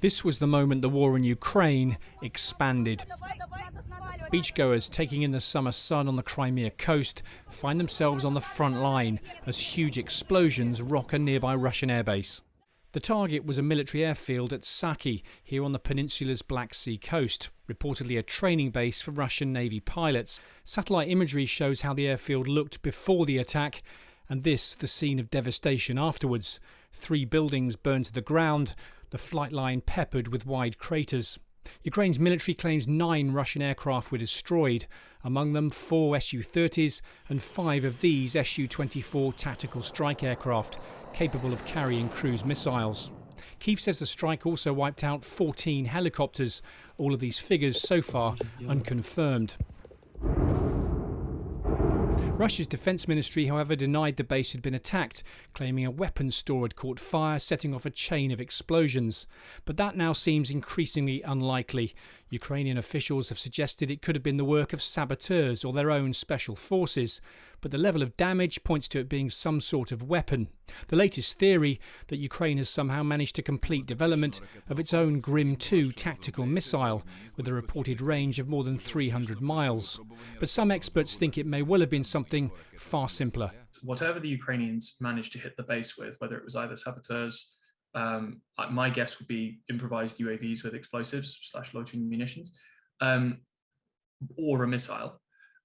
This was the moment the war in Ukraine expanded. Beachgoers taking in the summer sun on the Crimea coast find themselves on the front line as huge explosions rock a nearby Russian airbase. The target was a military airfield at Saki, here on the peninsula's Black Sea coast, reportedly a training base for Russian Navy pilots. Satellite imagery shows how the airfield looked before the attack, and this the scene of devastation afterwards. Three buildings burned to the ground, the flight line peppered with wide craters. Ukraine's military claims nine Russian aircraft were destroyed, among them four Su 30s and five of these Su 24 tactical strike aircraft, capable of carrying cruise missiles. Kiev says the strike also wiped out 14 helicopters, all of these figures so far unconfirmed. Russia's defense ministry, however, denied the base had been attacked, claiming a weapons store had caught fire, setting off a chain of explosions. But that now seems increasingly unlikely. Ukrainian officials have suggested it could have been the work of saboteurs or their own special forces, but the level of damage points to it being some sort of weapon. The latest theory that Ukraine has somehow managed to complete development of its own Grim 2 tactical missile with a reported range of more than 300 miles. But some experts think it may well have been something far simpler. Whatever the Ukrainians managed to hit the base with, whether it was either saboteurs, um, my guess would be improvised UAVs with explosives slash loitering munitions, um, or a missile,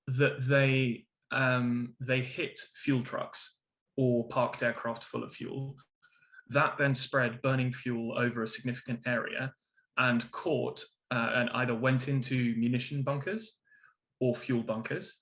that they um, they hit fuel trucks or parked aircraft full of fuel. That then spread burning fuel over a significant area and caught uh, and either went into munition bunkers or fuel bunkers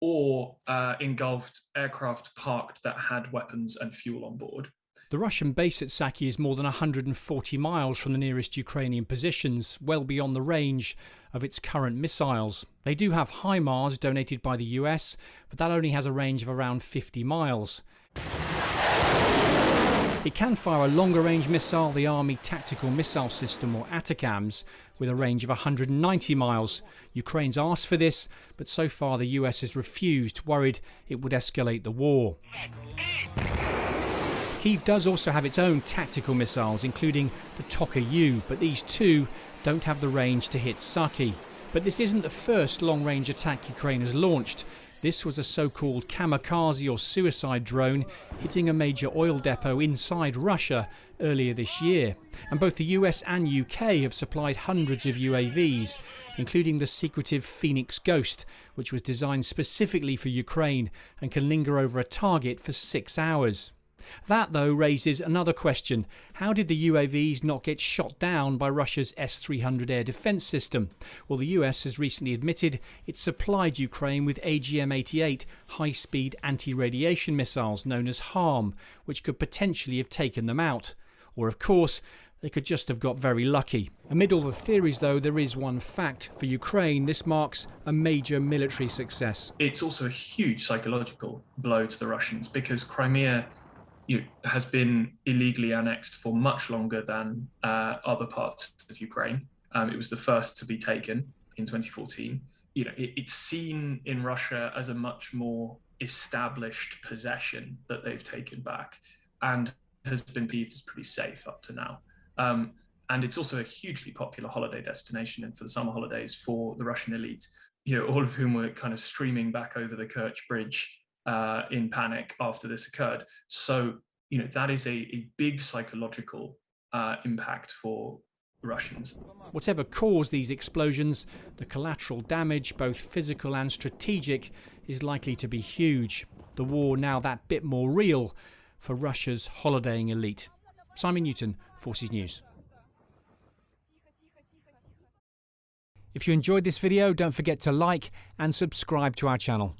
or uh, engulfed aircraft parked that had weapons and fuel on board. The Russian base at Saki is more than 140 miles from the nearest Ukrainian positions, well beyond the range of its current missiles. They do have HIMARS donated by the US, but that only has a range of around 50 miles. It can fire a longer range missile, the Army Tactical Missile System or ATACMS, with a range of 190 miles. Ukraine's asked for this, but so far the US has refused, worried it would escalate the war. Kiev does also have its own tactical missiles, including the Tochka U, but these two don't have the range to hit Saki. But this isn't the first long range attack Ukraine has launched. This was a so called kamikaze or suicide drone hitting a major oil depot inside Russia earlier this year. And both the US and UK have supplied hundreds of UAVs, including the secretive Phoenix Ghost, which was designed specifically for Ukraine and can linger over a target for six hours. That, though, raises another question. How did the UAVs not get shot down by Russia's S 300 air defence system? Well, the US has recently admitted it supplied Ukraine with AGM 88 high speed anti radiation missiles known as HARM, which could potentially have taken them out. Or, of course, they could just have got very lucky. Amid all the theories, though, there is one fact. For Ukraine, this marks a major military success. It's also a huge psychological blow to the Russians because Crimea you know, has been illegally annexed for much longer than uh, other parts of Ukraine. Um, it was the first to be taken in 2014. You know, it, it's seen in Russia as a much more established possession that they've taken back, and has been perceived as pretty safe up to now. Um, and it's also a hugely popular holiday destination and for the summer holidays for the Russian elite, you know, all of whom were kind of streaming back over the Kerch Bridge uh, in panic after this occurred. So, you know, that is a, a big psychological uh, impact for Russians. Whatever caused these explosions, the collateral damage, both physical and strategic, is likely to be huge. The war now that bit more real for Russia's holidaying elite. Simon Newton, Forces News. If you enjoyed this video, don't forget to like and subscribe to our channel.